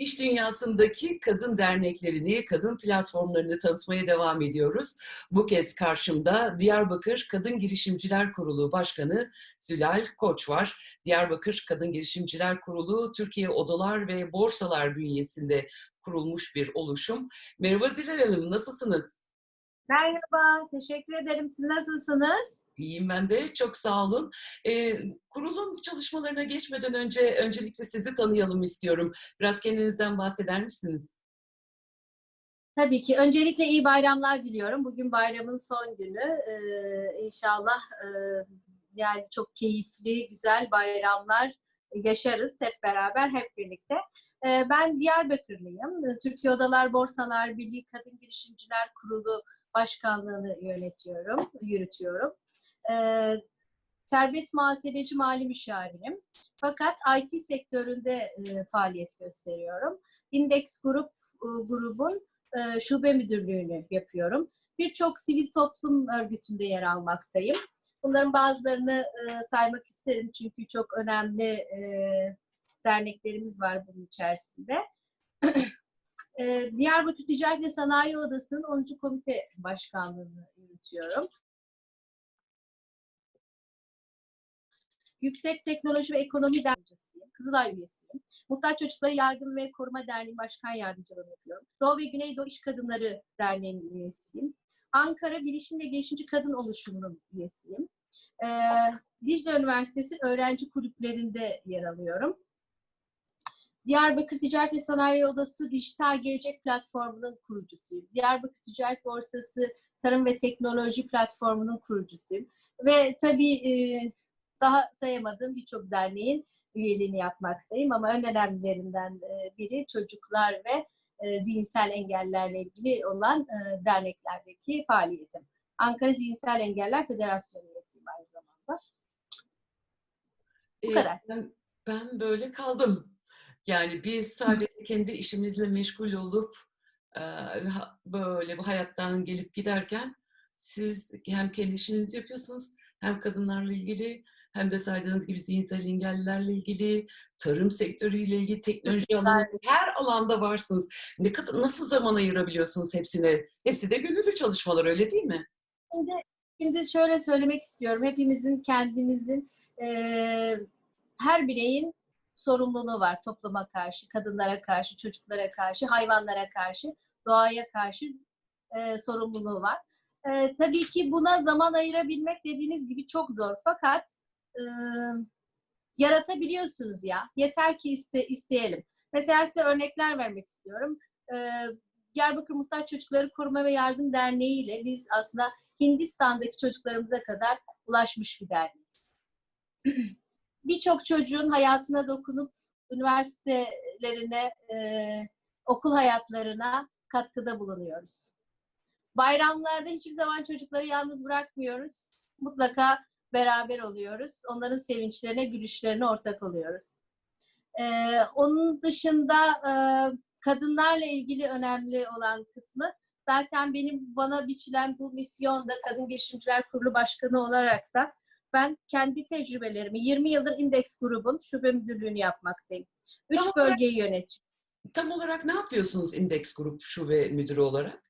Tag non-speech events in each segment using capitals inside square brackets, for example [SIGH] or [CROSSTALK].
İş dünyasındaki kadın derneklerini, kadın platformlarını tanıtmaya devam ediyoruz. Bu kez karşımda Diyarbakır Kadın Girişimciler Kurulu Başkanı Zülal Koç var. Diyarbakır Kadın Girişimciler Kurulu, Türkiye Odalar ve Borsalar bünyesinde kurulmuş bir oluşum. Merhaba Zülal Hanım, nasılsınız? Merhaba, teşekkür ederim. Siz nasılsınız? İyiyim ben de, çok sağ olun. Ee, kurulun çalışmalarına geçmeden önce öncelikle sizi tanıyalım istiyorum. Biraz kendinizden bahseder misiniz? Tabii ki. Öncelikle iyi bayramlar diliyorum. Bugün bayramın son günü. Ee, inşallah e, yani çok keyifli, güzel bayramlar yaşarız hep beraber, hep birlikte. Ee, ben Diyarbakırlıyım. Türkiye Odalar Borsalar Birliği Kadın Girişimciler Kurulu Başkanlığını yönetiyorum, yürütüyorum. Ee, serbest muhasebeci mali müşavirim. Fakat IT sektöründe e, faaliyet gösteriyorum. Index Grup e, grubun e, şube müdürlüğünü yapıyorum. Birçok sivil toplum örgütünde yer almaktayım. Bunların bazılarını e, saymak isterim çünkü çok önemli e, derneklerimiz var bunun içerisinde. [CLEARS THROAT] e, Diyarbakır Ticaret ve Sanayi Odası'nın 10. Komite Başkanlığı'nı yürütüyorum. Yüksek Teknoloji ve Ekonomi Derneği'siyim. Kızılay üyesiyim. Muhtaç Çocuklara Yardım ve Koruma Derneği Başkan Yardımcılığı yapıyorum. Doğu ve Güneydoğu İş Kadınları Derneği'nin üyesiyim. Ankara Bilişim ve Girişimci Kadın Oluşumu'nun üyesiyim. Ee, Dicle Üniversitesi öğrenci kulüplerinde yer alıyorum. Diyarbakır Ticaret ve Sanayi Odası Dijital Gelecek Platformu'nun kurucusuyum. Diyarbakır Ticaret Borsası Tarım ve Teknoloji Platformu'nun kurucusuyum. Ve tabii e, daha sayamadığım birçok derneğin üyeliğini yapmaktayım ama en önemlilerinden e, biri çocuklar ve e, zihinsel engellerle ilgili olan e, derneklerdeki faaliyetim. Ankara Zihinsel Engeller Federasyonu üyesiyim aynı zamanda. Bu Ee, kadar. Ben, ben böyle kaldım. Yani biz sadece kendi işimizle meşgul olup böyle bu hayattan gelip giderken siz hem kendi işinizi yapıyorsunuz hem kadınlarla ilgili hem de saydığınız gibi zihinsel engellilerle ilgili, tarım sektörüyle ilgili, teknoloji alanı, her alanda varsınız. Ne kadar nasıl zaman ayırabiliyorsunuz hepsine? Hepsi de gönüllü çalışmalar öyle değil mi? Şimdi, şimdi şöyle söylemek istiyorum. Hepimizin kendimizin eee, her bireyin sorumluluğu var topluma karşı, kadınlara karşı, çocuklara karşı, hayvanlara karşı, doğaya karşı eee, sorumluluğu var. Eee, tabii ki buna zaman ayırabilmek dediğiniz gibi çok zor. Fakat eee, yaratabiliyorsunuz ya. Yeter ki iste, isteyelim. Mesela size örnekler vermek istiyorum. Eee Diyarbakır Muhtaç Çocukları Koruma ve Yardım Derneği ile biz aslında Hindistan'daki çocuklarımıza kadar ulaşmış bir derneğiz. [CLEARS THROAT] Birçok çocuğun hayatına dokunup üniversitelerine, e, okul hayatlarına katkıda bulunuyoruz. Bayramlarda hiçbir zaman çocukları yalnız bırakmıyoruz. Mutlaka beraber oluyoruz. Onların sevinçlerine, gülüşlerine ortak oluyoruz. Ee, onun dışında e, kadınlarla ilgili önemli olan kısmı zaten benim bana biçilen bu misyonda Kadın Girişimciler Kurulu Başkanı olarak da ben kendi tecrübelerimi 20 yıldır Index grubun şube müdürlüğünü yapmaktayım. Üç Tamam. bölgeyi yönetiyorum. Tam olarak ne yapıyorsunuz Index Grup Şube Müdürü olarak?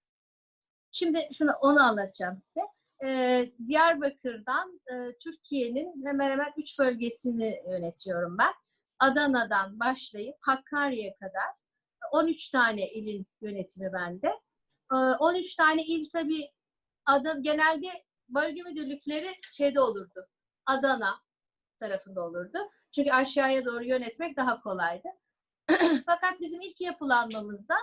Şimdi şunu onu anlatacağım size. Ee, Diyarbakır'dan e, Türkiye'nin hemen hemen üç bölgesini yönetiyorum ben. Adana'dan başlayıp Hakkari'ye kadar 13 tane ilin yönetimi bende. Ee, 13 tane il tabii adı, genelde bölge müdürlükleri şeyde olurdu. Adana tarafında olurdu. Çünkü aşağıya doğru yönetmek daha kolaydı. [CLEARS THROAT] Fakat bizim ilk yapılanmamızda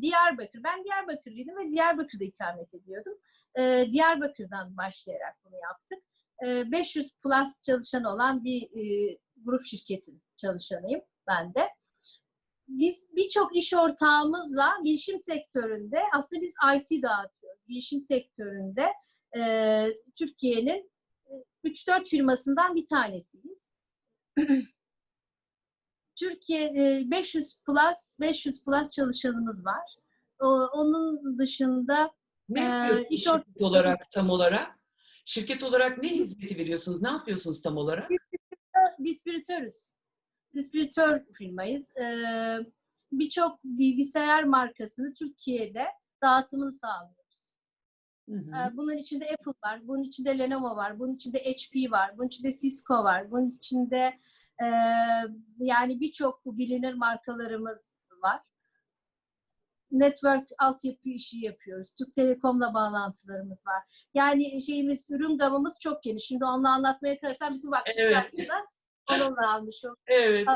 Diyarbakır. Ben Diyarbakırlıydım ve Diyarbakır'da ikamet ediyordum. Ee, Diyarbakır'dan başlayarak bunu yaptık. Ee, 500 plus çalışan olan bir e, grup şirketin çalışanıyım ben de. Biz birçok iş ortağımızla bilişim sektöründe, aslında biz IT dağıtıyoruz. Bilişim sektöründe e, Türkiye'nin e, 3-4 firmasından bir tanesiyiz. [CLEARS THROAT] Türkiye e, 500 plus 500 plus çalışanımız var. Onun dışında Ne Ee, yapıyorsunuz iş şirket olarak tam olarak? Şirket olarak ne hizmeti veriyorsunuz? Ne yapıyorsunuz tam olarak? distribütörüz. Distribütör firmayız. Ee, birçok bilgisayar markasını Türkiye'de dağıtımını sağlıyoruz. Hı hı. Ee, Bunun içinde Apple var, bunun içinde Lenovo var, bunun içinde HP var, bunun içinde Cisco var, bunun içinde e, yani birçok bu bilinir markalarımız var. Network altyapı işi yapıyoruz. Türk Telekom'la bağlantılarımız var. Yani şeyimiz, ürün gamımız çok geniş. Şimdi onu anlatmaya kalırsam bütün vaktimiz Evet. aslında onunla almış olduk. Evet.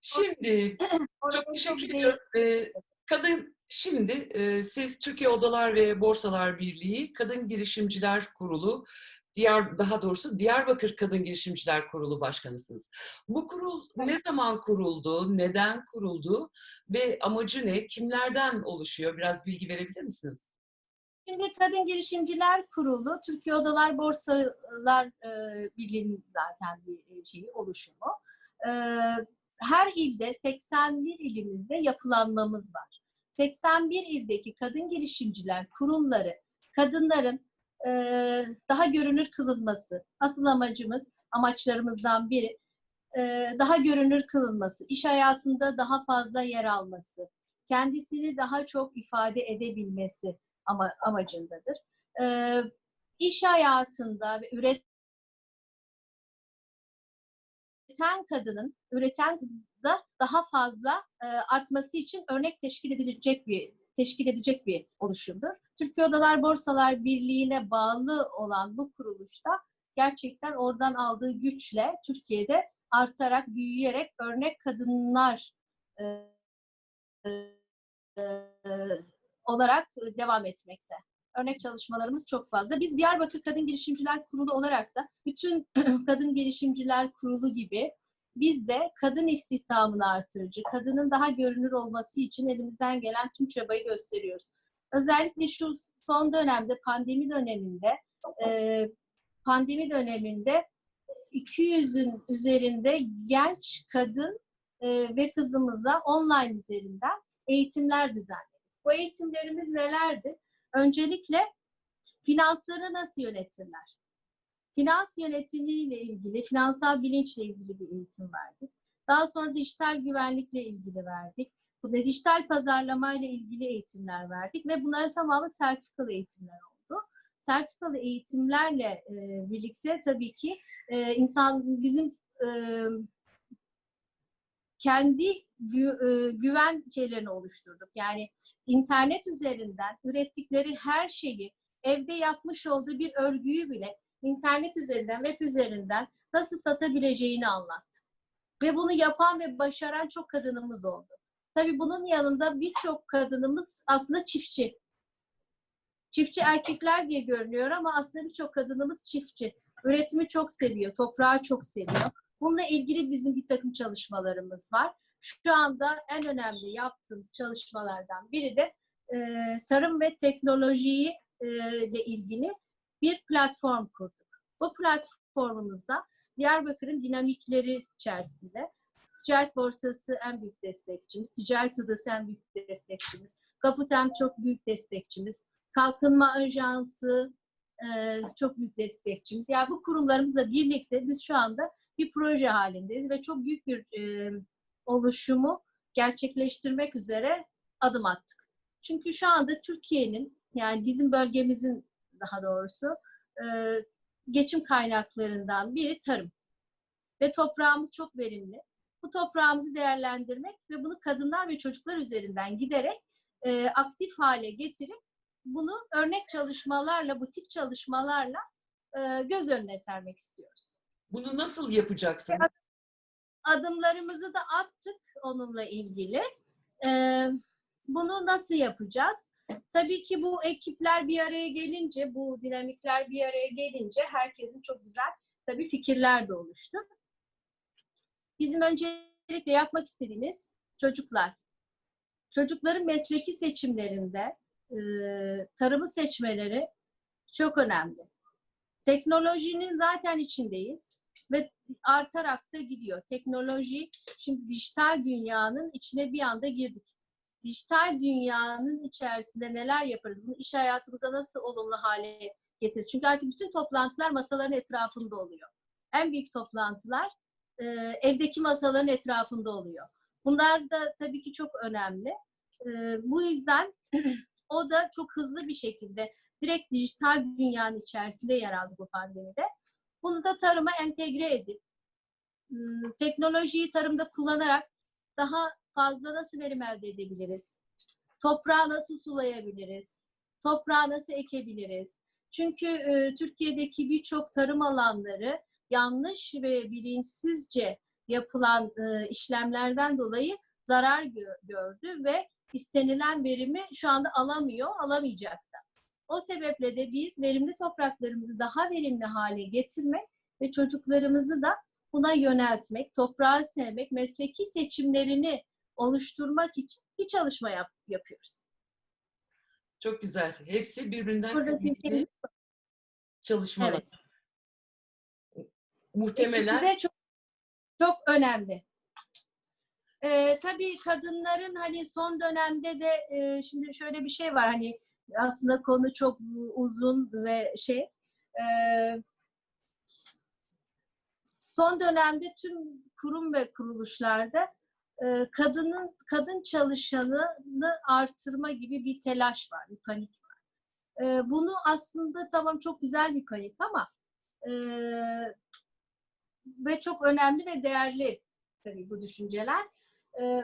Şimdi [CLEARS THROAT] çok teşekkür ediyorum. Ee, kadın şimdi e, siz Türkiye Odalar ve Borsalar Birliği Kadın Girişimciler Kurulu Diyar daha doğrusu Diyarbakır Kadın Girişimciler Kurulu Başkanısınız. Bu kurul ne zaman kuruldu, neden kuruldu ve amacı ne, kimlerden oluşuyor? Biraz bilgi verebilir misiniz? Şimdi Kadın Girişimciler Kurulu, Türkiye Odalar Borsalar e, Birliği'nin zaten bir e, şeyi, oluşumu. E, her ilde 81 ilimizde yapılanmamız var. 81 ildeki kadın girişimciler kurulları, kadınların e, daha görünür kılınması, asıl amacımız, amaçlarımızdan biri, e, daha görünür kılınması, iş hayatında daha fazla yer alması, kendisini daha çok ifade edebilmesi ama, amacındadır. Ee, iş hayatında ve üreten kadının, üreten da daha fazla e, artması için örnek teşkil edilecek bir teşkil edecek bir oluşumdur. Türkiye Odalar Borsalar Birliği'ne bağlı olan bu kuruluşta gerçekten oradan aldığı güçle Türkiye'de artarak, büyüyerek örnek kadınlar e, e, olarak devam etmekte. Örnek çalışmalarımız çok fazla. Biz Diyarbakır Kadın Girişimciler Kurulu olarak da bütün [CLEARS THROAT] Kadın Girişimciler Kurulu gibi biz de kadın istihdamını artırıcı, kadının daha görünür olması için elimizden gelen tüm çabayı gösteriyoruz. Özellikle şu son dönemde, pandemi döneminde, e, pandemi döneminde 200'ün üzerinde genç kadın e, ve kızımıza online üzerinden eğitimler düzenledik. Bu eğitimlerimiz nelerdi? Öncelikle finansları nasıl yönetirler? Finans yönetimiyle ilgili, finansal bilinçle ilgili bir eğitim verdik. Daha sonra dijital güvenlikle ilgili verdik. Bu da dijital pazarlamayla ilgili eğitimler verdik ve bunların tamamı sertifikalı eğitimler oldu. Sertifikalı eğitimlerle e, birlikte tabii ki e, insan bizim e, kendi gü- e, güven şeylerini oluşturduk. Yani internet üzerinden ürettikleri her şeyi evde yapmış olduğu bir örgüyü bile internet üzerinden, web üzerinden nasıl satabileceğini anlattık. Ve bunu yapan ve başaran çok kadınımız oldu. Tabii bunun yanında birçok kadınımız aslında çiftçi. Çiftçi erkekler diye görünüyor ama aslında birçok kadınımız çiftçi. Üretimi çok seviyor, toprağı çok seviyor. Bununla ilgili bizim bir takım çalışmalarımız var. Şu anda en önemli yaptığımız çalışmalardan biri de e, tarım ve teknolojiyi e, ile ilgili bir platform kurduk. Bu platformumuzda Diyarbakır'ın dinamikleri içerisinde Ticaret Borsası en büyük destekçimiz, Ticaret Odası en büyük destekçimiz, Kaputem çok büyük destekçimiz, Kalkınma Ajansı e, çok büyük destekçimiz. Yani bu kurumlarımızla birlikte biz şu anda bir proje halindeyiz ve çok büyük bir e, oluşumu gerçekleştirmek üzere adım attık. Çünkü şu anda Türkiye'nin yani bizim bölgemizin daha doğrusu e, geçim kaynaklarından biri tarım. Ve toprağımız çok verimli. Bu toprağımızı değerlendirmek ve bunu kadınlar ve çocuklar üzerinden giderek e, aktif hale getirip bunu örnek çalışmalarla, butik çalışmalarla e, göz önüne sermek istiyoruz. Bunu nasıl yapacaksınız? Adımlarımızı da attık onunla ilgili. E, bunu nasıl yapacağız? Tabii ki bu ekipler bir araya gelince, bu dinamikler bir araya gelince herkesin çok güzel tabii fikirler de oluştu. Bizim öncelikle yapmak istediğimiz çocuklar. Çocukların mesleki seçimlerinde e, tarımı seçmeleri çok önemli. Teknolojinin zaten içindeyiz ve artarak da gidiyor. Teknoloji, şimdi dijital dünyanın içine bir anda girdik dijital dünyanın içerisinde neler yaparız? Bunu iş hayatımıza nasıl olumlu hale getiririz? Çünkü artık bütün toplantılar masaların etrafında oluyor. En büyük toplantılar e, evdeki masaların etrafında oluyor. Bunlar da tabii ki çok önemli. Ee, bu yüzden [CLEARS THROAT] o da çok hızlı bir şekilde direkt dijital dünyanın içerisinde yer aldı bu pandemide. Bunu da tarıma entegre edip teknolojiyi tarımda kullanarak daha fazla nasıl verim elde edebiliriz? Toprağı nasıl sulayabiliriz? Toprağı nasıl ekebiliriz? Çünkü e, Türkiye'deki birçok tarım alanları yanlış ve bilinçsizce yapılan e, işlemlerden dolayı zarar gö- gördü ve istenilen verimi şu anda alamıyor, alamayacak da. O sebeple de biz verimli topraklarımızı daha verimli hale getirmek ve çocuklarımızı da buna yöneltmek, toprağı sevmek, mesleki seçimlerini oluşturmak için bir çalışma yap- yapıyoruz. Çok güzel. Hepsi birbirinden kıymetli çalışmalar. Evet. Muhtemelen İkisi de çok çok önemli. Ee, tabii kadınların hani son dönemde de e, şimdi şöyle bir şey var hani aslında konu çok uzun ve şey e, son dönemde tüm kurum ve kuruluşlarda e, kadının kadın çalışanını artırma gibi bir telaş var, bir panik var. E, bunu aslında tamam çok güzel bir panik ama e, ve çok önemli ve değerli tabii bu düşünceler. Ee,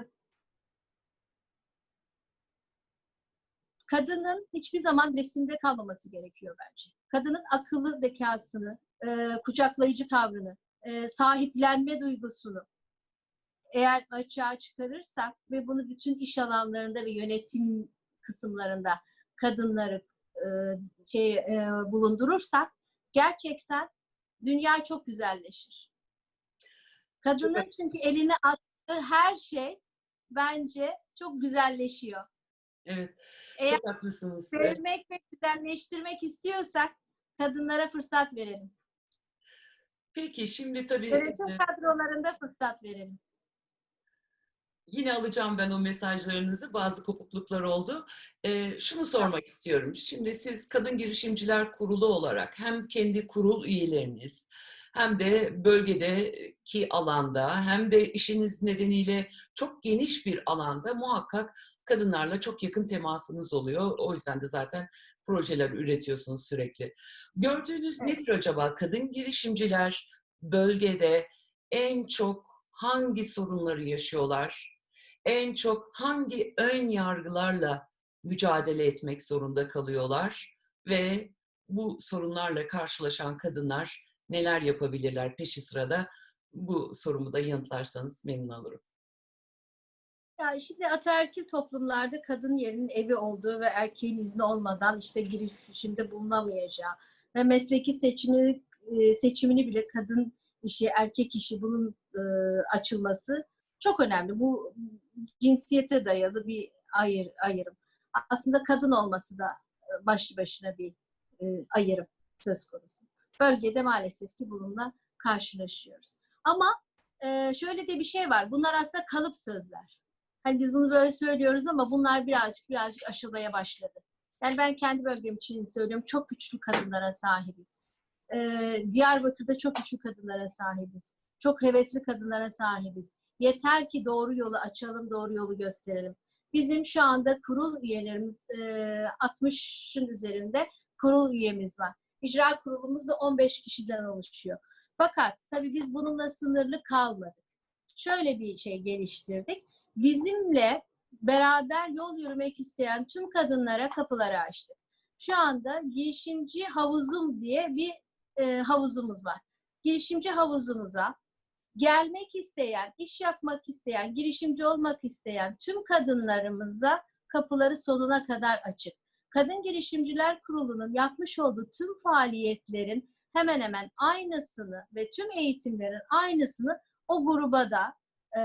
kadının hiçbir zaman resimde kalmaması gerekiyor bence. Kadının akıllı zekasını, e, kucaklayıcı tavrını, e, sahiplenme duygusunu eğer açığa çıkarırsak ve bunu bütün iş alanlarında ve yönetim kısımlarında kadınları e, şey e, bulundurursak gerçekten dünya çok güzelleşir. Kadının çünkü eline attığı her şey bence çok güzelleşiyor. evet Eğer çok haklısınız. Evet. sevmek ve güzelleştirmek istiyorsak kadınlara fırsat verelim. Peki şimdi tabii Yönetim e, kadrolarında fırsat verelim. Yine alacağım ben o mesajlarınızı. Bazı kopukluklar oldu. Ee, şunu sormak istiyorum. Şimdi siz Kadın Girişimciler Kurulu olarak hem kendi kurul üyeleriniz hem de bölgedeki alanda hem de işiniz nedeniyle çok geniş bir alanda muhakkak kadınlarla çok yakın temasınız oluyor. O yüzden de zaten projeler üretiyorsunuz sürekli. Gördüğünüz Evet. nedir acaba? Kadın girişimciler bölgede en çok hangi sorunları yaşıyorlar? En çok hangi ön yargılarla mücadele etmek zorunda kalıyorlar? Ve bu sorunlarla karşılaşan kadınlar neler yapabilirler peşi sırada? Bu sorumu da yanıtlarsanız memnun olurum. Ya şimdi ataerkil toplumlarda kadın yerinin evi olduğu ve erkeğin izni olmadan işte girişimde bulunamayacağı ve mesleki seçimini e, seçimini bile kadın işi, erkek işi bunun e, açılması çok önemli. Bu cinsiyete dayalı bir ayır, ayrım. Aslında kadın olması da e, başlı başına bir e, ayrım söz konusu. Bölgede maalesef ki bununla karşılaşıyoruz. Ama e, şöyle de bir şey var. Bunlar aslında kalıp sözler. Hani biz bunu böyle söylüyoruz ama bunlar birazcık birazcık aşılmaya başladı. Yani ben kendi bölgem için söylüyorum. Çok güçlü kadınlara sahibiz. Ee, Diyarbakır'da çok güçlü kadınlara sahibiz. Çok hevesli kadınlara sahibiz. Yeter ki doğru yolu açalım, doğru yolu gösterelim. Bizim şu anda kurul üyelerimiz e, 60'ın üzerinde kurul üyemiz var. İcra kurulumuz da 15 kişiden oluşuyor. Fakat tabii biz bununla sınırlı kalmadık. Şöyle bir şey geliştirdik bizimle beraber yol yürümek isteyen tüm kadınlara kapıları açtık. Şu anda girişimci havuzum diye bir e, havuzumuz var. Girişimci havuzumuza gelmek isteyen, iş yapmak isteyen, girişimci olmak isteyen tüm kadınlarımıza kapıları sonuna kadar açık. Kadın Girişimciler Kurulu'nun yapmış olduğu tüm faaliyetlerin hemen hemen aynısını ve tüm eğitimlerin aynısını o gruba da e,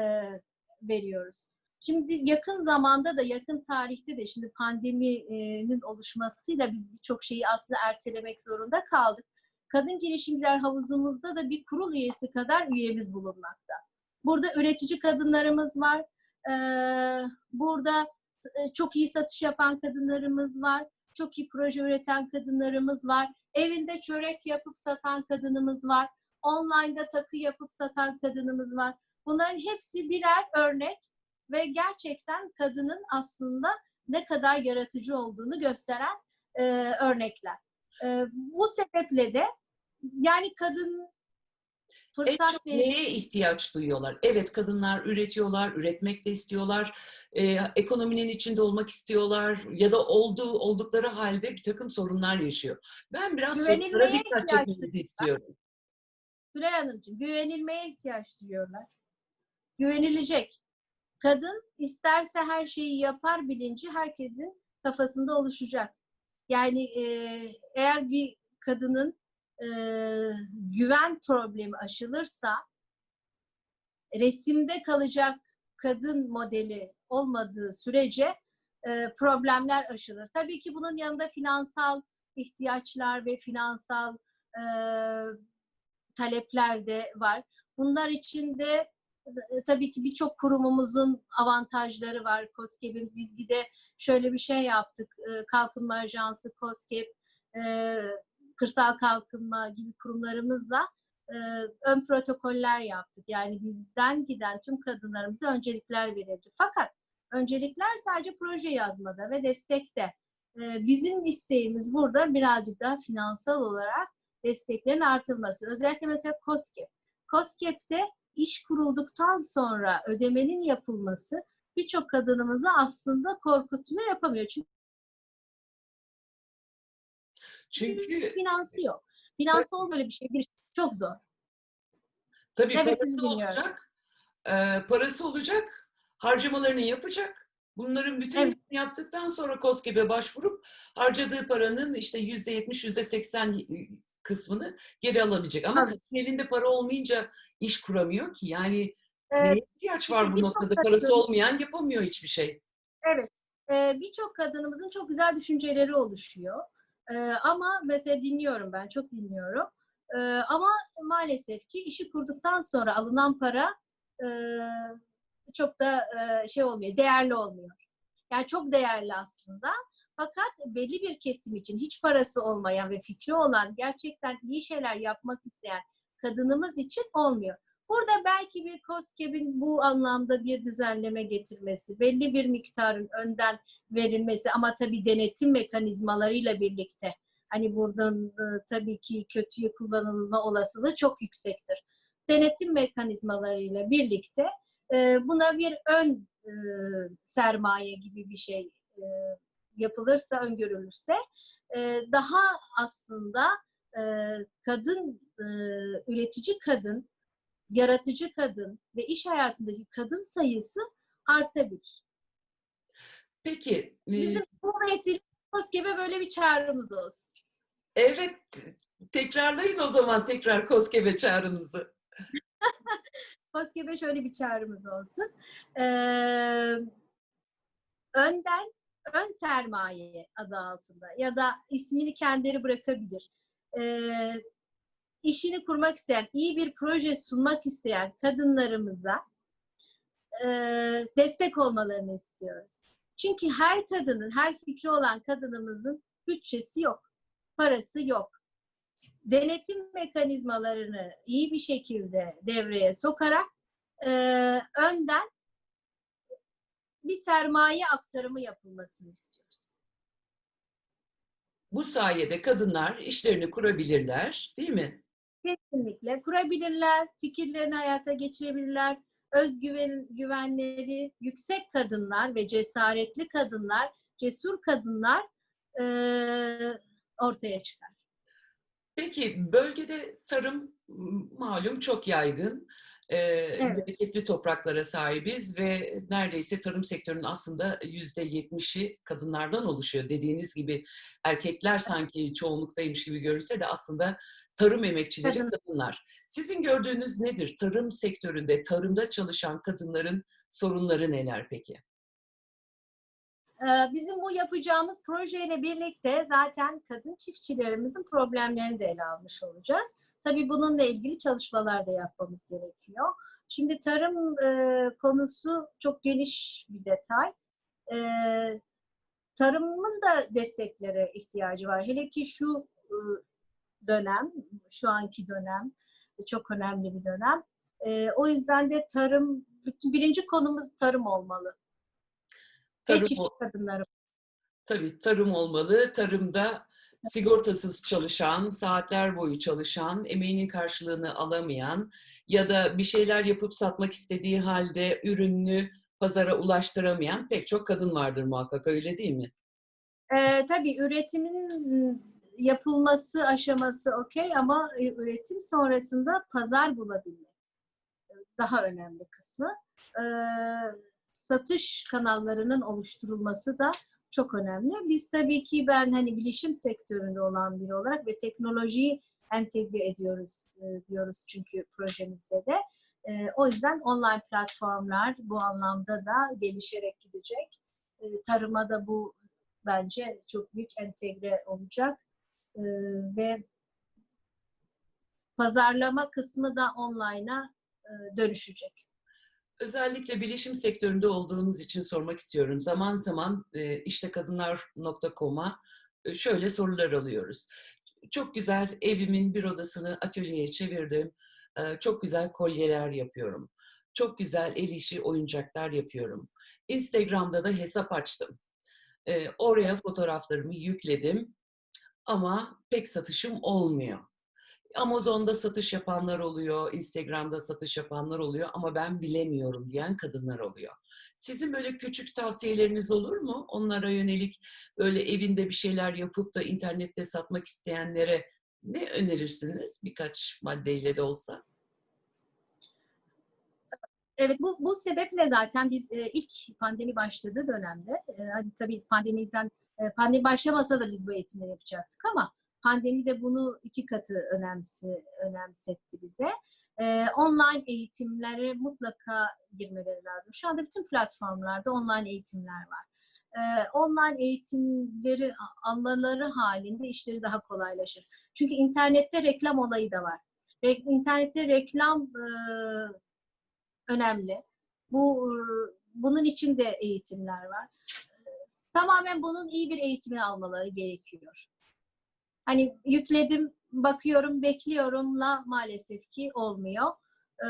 veriyoruz. Şimdi yakın zamanda da yakın tarihte de şimdi pandeminin oluşmasıyla biz birçok şeyi aslında ertelemek zorunda kaldık. Kadın girişimciler havuzumuzda da bir kurul üyesi kadar üyemiz bulunmakta. Burada üretici kadınlarımız var. Ee, burada e, çok iyi satış yapan kadınlarımız var. Çok iyi proje üreten kadınlarımız var. Evinde çörek yapıp satan kadınımız var. Online'da takı yapıp satan kadınımız var. Bunların hepsi birer örnek ve gerçekten kadının aslında ne kadar yaratıcı olduğunu gösteren e, örnekler. E, bu sebeple de yani kadın En fırsat çok verir. neye ihtiyaç duyuyorlar? Evet kadınlar üretiyorlar, üretmek de istiyorlar, e, ekonominin içinde olmak istiyorlar ya da olduğu oldukları halde bir takım sorunlar yaşıyor. Ben biraz sorunlara dikkat çekmenizi istiyorum. Gülay Hanımcığım, güvenilmeye ihtiyaç duyuyorlar. Güvenilecek. Kadın isterse her şeyi yapar bilinci herkesin kafasında oluşacak. Yani e, eğer bir kadının e, güven problemi aşılırsa resimde kalacak kadın modeli olmadığı sürece e, problemler aşılır. Tabii ki bunun yanında finansal ihtiyaçlar ve finansal e, talepler de var. Bunlar için de e, tabii ki birçok kurumumuzun avantajları var. COSGAP'in biz bir de şöyle bir şey yaptık. E, Kalkınma Ajansı, COSGAP, e, Kırsal Kalkınma gibi kurumlarımızla e, ön protokoller yaptık. Yani bizden giden tüm kadınlarımıza öncelikler verildi. Fakat öncelikler sadece proje yazmada ve destekte. E, Bizim isteğimiz burada birazcık daha finansal olarak desteklerin artırılması. Özellikle mesela COSGAP. COSGAP'te iş kurulduktan sonra ödemenin yapılması birçok kadınımızı aslında korkutmuyor, yapamıyor. Çünkü Çünkü finansı yok. Finansı böyle bir şey bir çok zor. tabii Evet, parası olacak, e, parası olacak, harcamalarını yapacak. Bunların bütün Evet. yaptıktan sonra KOSGEB'e başvurup harcadığı paranın işte yüzde yetmiş, yüzde seksen kısmını geri alabilecek. Ama kadın elinde para olmayınca iş kuramıyor ki. Yani Ee, neye ihtiyaç var bu birçok noktada? Parası olmayan yapamıyor hiçbir şey. Evet. Ee, Birçok kadınımızın çok güzel düşünceleri oluşuyor. Ee, ama mesela dinliyorum ben, çok dinliyorum. Ee, ama maalesef ki işi kurduktan sonra alınan para e, çok da e, şey olmuyor, değerli olmuyor. Yani çok değerli aslında. Fakat belli bir kesim için hiç parası olmayan ve fikri olan, gerçekten iyi şeyler yapmak isteyen kadınımız için olmuyor. Burada belki bir COSGAP'in bu anlamda bir düzenleme getirmesi, belli bir miktarın önden verilmesi ama tabii denetim mekanizmalarıyla birlikte hani buradan e, tabii ki kötüye kullanılma olasılığı çok yüksektir. Denetim mekanizmalarıyla birlikte e, buna bir ön e, sermaye gibi bir şey yapılırsa, öngörülürse daha aslında kadın, üretici kadın yaratıcı kadın ve iş hayatındaki kadın sayısı artabilir. Peki, e, Bizim bu vesile KOSGEB'e böyle bir çağrımız olsun. evet tekrarlayın o zaman tekrar KOSGEB'e çağrınızı. [LAUGHS] KOSGEB'e şöyle bir çağrımız olsun. Ee, önden ön sermaye adı altında ya da ismini kendileri bırakabilir. Ee, işini kurmak isteyen, iyi bir proje sunmak isteyen kadınlarımıza e, destek olmalarını istiyoruz. Çünkü her kadının, her fikri olan kadınımızın bütçesi yok, parası yok. Denetim mekanizmalarını iyi bir şekilde devreye sokarak e, önden bir sermaye aktarımı yapılmasını istiyoruz. Bu sayede kadınlar işlerini kurabilirler, değil mi? Kesinlikle kurabilirler, fikirlerini hayata geçirebilirler. Özgüven güvenleri yüksek kadınlar ve cesaretli kadınlar, cesur kadınlar eee, ortaya çıkar. Peki bölgede tarım malum çok yaygın. Bereketli topraklara sahibiz ve neredeyse tarım sektörünün aslında yüzde yetmişi kadınlardan oluşuyor. Dediğiniz gibi erkekler sanki çoğunluktaymış gibi görünse de aslında tarım emekçileri Kadın. kadınlar. Sizin gördüğünüz nedir? Tarım sektöründe, tarımda çalışan kadınların sorunları neler peki? Bizim bu yapacağımız projeyle birlikte zaten kadın çiftçilerimizin problemlerini de ele almış olacağız. Tabii bununla ilgili çalışmalar da yapmamız gerekiyor. Şimdi tarım e, konusu çok geniş bir detay. E, tarımın da desteklere ihtiyacı var. Hele ki şu e, dönem, şu anki dönem çok önemli bir dönem. E, o yüzden de tarım bütün birinci konumuz tarım olmalı. Tarım Ve çiftçi kadınları. Tabii tarım olmalı. Tarımda sigortasız çalışan, saatler boyu çalışan, emeğinin karşılığını alamayan ya da bir şeyler yapıp satmak istediği halde ürününü pazara ulaştıramayan pek çok kadın vardır muhakkak öyle değil mi? Ee, tabii üretimin yapılması aşaması okey ama e, üretim sonrasında pazar bulabilmek e, daha önemli kısmı. Ee, satış kanallarının oluşturulması da çok önemli. Biz tabii ki ben hani bilişim sektöründe olan biri olarak ve teknolojiyi entegre ediyoruz e, diyoruz çünkü projemizde de. E, o yüzden online platformlar bu anlamda da gelişerek gidecek. E, tarıma da bu bence çok büyük entegre olacak. Ve pazarlama kısmı da online'a dönüşecek. Özellikle bilişim sektöründe olduğunuz için sormak istiyorum. Zaman zaman e, işte kadınlar.com'a e, şöyle sorular alıyoruz. Çok güzel evimin bir odasını atölyeye çevirdim. E, Çok güzel kolyeler yapıyorum. Çok güzel el işi oyuncaklar yapıyorum. Instagram'da da hesap açtım. Oraya fotoğraflarımı yükledim ama pek satışım olmuyor. Amazon'da satış yapanlar oluyor, Instagram'da satış yapanlar oluyor ama ben bilemiyorum diyen kadınlar oluyor. Sizin böyle küçük tavsiyeleriniz olur mu? Onlara yönelik böyle evinde bir şeyler yapıp da internette satmak isteyenlere ne önerirsiniz? Birkaç maddeyle de olsa. Evet bu, bu sebeple zaten biz e, ilk pandemi başladığı dönemde e, hadi tabii pandemiden e, pandemi başlamasa da biz bu eğitimleri yapacaktık ama pandemi de bunu iki katı önemsi, önemsetti bize. E, online eğitimlere mutlaka girmeleri lazım. Şu anda bütün platformlarda online eğitimler var. E, online eğitimleri almaları halinde işleri daha kolaylaşır. Çünkü internette reklam olayı da var. Re, internette reklam e, önemli. Bu bunun için de eğitimler var. Tamamen bunun iyi bir eğitimini almaları gerekiyor. Hani yükledim, bakıyorum, bekliyorumla maalesef ki olmuyor. Ee,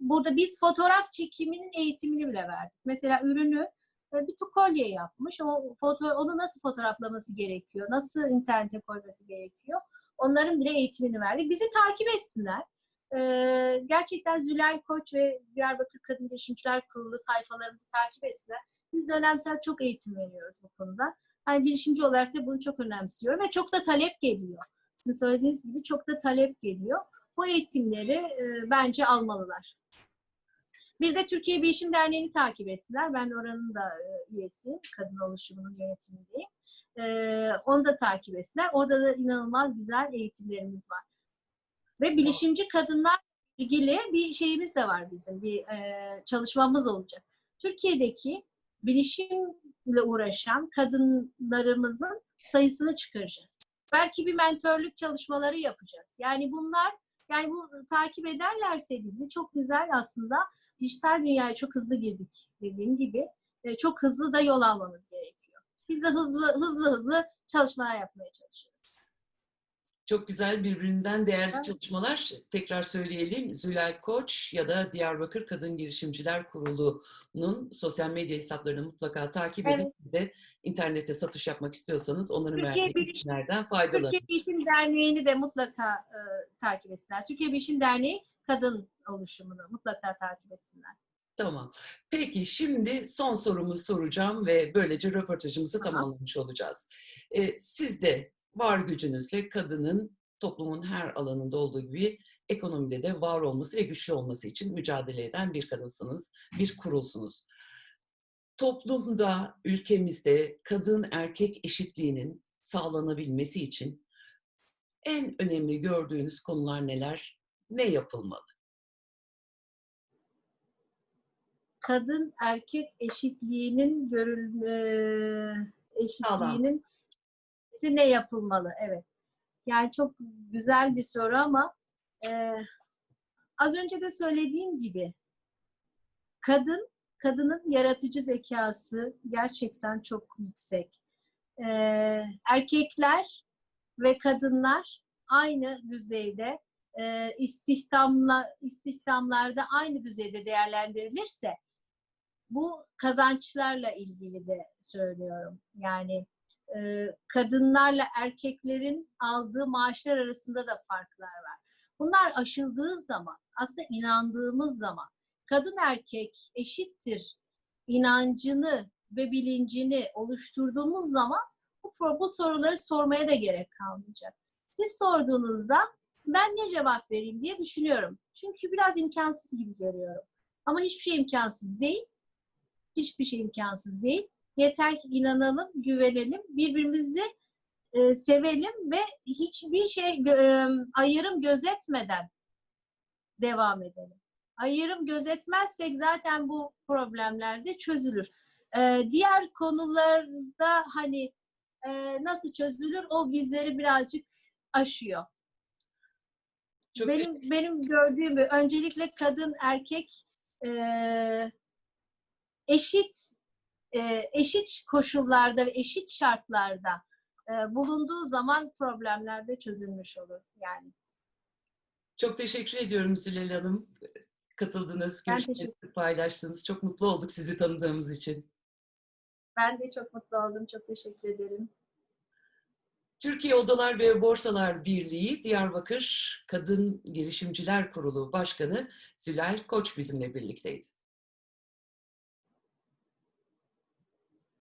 burada biz fotoğraf çekiminin eğitimini bile verdik. Mesela ürünü e, bir kolye yapmış. O foto, onu nasıl fotoğraflaması gerekiyor? Nasıl internete koyması gerekiyor? Onların bile eğitimini verdik. Bizi takip etsinler. Ee, gerçekten Zülal Koç ve Diyarbakır Kadın Girişimciler Kurulu sayfalarımızı takip etsinler. Biz dönemsel çok eğitim veriyoruz bu konuda. Yani girişimci olarak da bunu çok önemsiyorum ve çok da talep geliyor. Sizin söylediğiniz gibi çok da talep geliyor. Bu eğitimleri e, bence almalılar. Bir de Türkiye Bilişim Derneği'ni takip etsinler. Ben oranın da e, üyesiyim. Kadın oluşumunun yönetimindeyim. E, onu da takip etsinler. Orada da inanılmaz güzel eğitimlerimiz var. Ve bilişimci kadınlar ilgili bir şeyimiz de var bizim. Bir e, çalışmamız olacak. Türkiye'deki bilişimle uğraşan kadınlarımızın sayısını çıkaracağız. Belki bir mentörlük çalışmaları yapacağız. Yani bunlar yani bu takip ederlerse bizi çok güzel aslında dijital dünyaya çok hızlı girdik dediğim gibi. E, çok hızlı da yol almamız gerekiyor. Biz de hızlı hızlı hızlı çalışmalar yapmaya çalışıyoruz. Çok güzel birbirinden değerli Evet. çalışmalar. Tekrar söyleyelim. Zülal Koç ya da Diyarbakır Kadın Girişimciler Kurulu'nun sosyal medya hesaplarını mutlaka takip edin. Evet. Bize internette satış yapmak istiyorsanız onların Türkiye verdiği faydalanın. Türkiye Bilişim Derneği'ni de mutlaka e, takip etsinler. Türkiye Bilişim Derneği kadın oluşumunu mutlaka takip etsinler. Tamam. Peki şimdi son sorumu soracağım ve böylece röportajımızı Tamam. tamamlamış olacağız. Ee, siz de var gücünüzle kadının toplumun her alanında olduğu gibi ekonomide de var olması ve güçlü olması için mücadele eden bir kadınsınız, bir kurulsunuz. Toplumda, ülkemizde kadın erkek eşitliğinin sağlanabilmesi için en önemli gördüğünüz konular neler? Ne yapılmalı? Kadın erkek eşitliğinin görülme eşitliğinin ne yapılmalı? Evet. Yani çok güzel bir soru ama e, az önce de söylediğim gibi kadın kadının yaratıcı zekası gerçekten çok yüksek. E, erkekler ve kadınlar aynı düzeyde e, istihdamla istihdamlarda aynı düzeyde değerlendirilirse bu kazançlarla ilgili de söylüyorum. Yani kadınlarla erkeklerin aldığı maaşlar arasında da farklar var. Bunlar aşıldığı zaman, aslında inandığımız zaman kadın erkek eşittir inancını ve bilincini oluşturduğumuz zaman bu, bu soruları sormaya da gerek kalmayacak. Siz sorduğunuzda ben ne cevap vereyim diye düşünüyorum. Çünkü biraz imkansız gibi görüyorum. Ama hiçbir şey imkansız değil. Hiçbir şey imkansız değil. Yeter ki inanalım, güvenelim, birbirimizi e, sevelim ve hiçbir şey e, ayrım gözetmeden devam edelim. Ayrım gözetmezsek zaten bu problemler de çözülür. E, diğer konularda hani e, nasıl çözülür o bizleri birazcık aşıyor. Çok benim benim gördüğüm öncelikle kadın erkek e, eşit e, eşit koşullarda ve eşit şartlarda e, bulunduğu zaman problemler de çözülmüş olur yani. Çok teşekkür ediyorum Zülal Hanım. Katıldınız, görüşlerinizi paylaştınız. Çok mutlu olduk sizi tanıdığımız için. Ben de çok mutlu oldum. Çok teşekkür ederim. Türkiye Odalar ve Borsalar Birliği Diyarbakır Kadın Girişimciler Kurulu Başkanı Zülal Koç bizimle birlikteydi.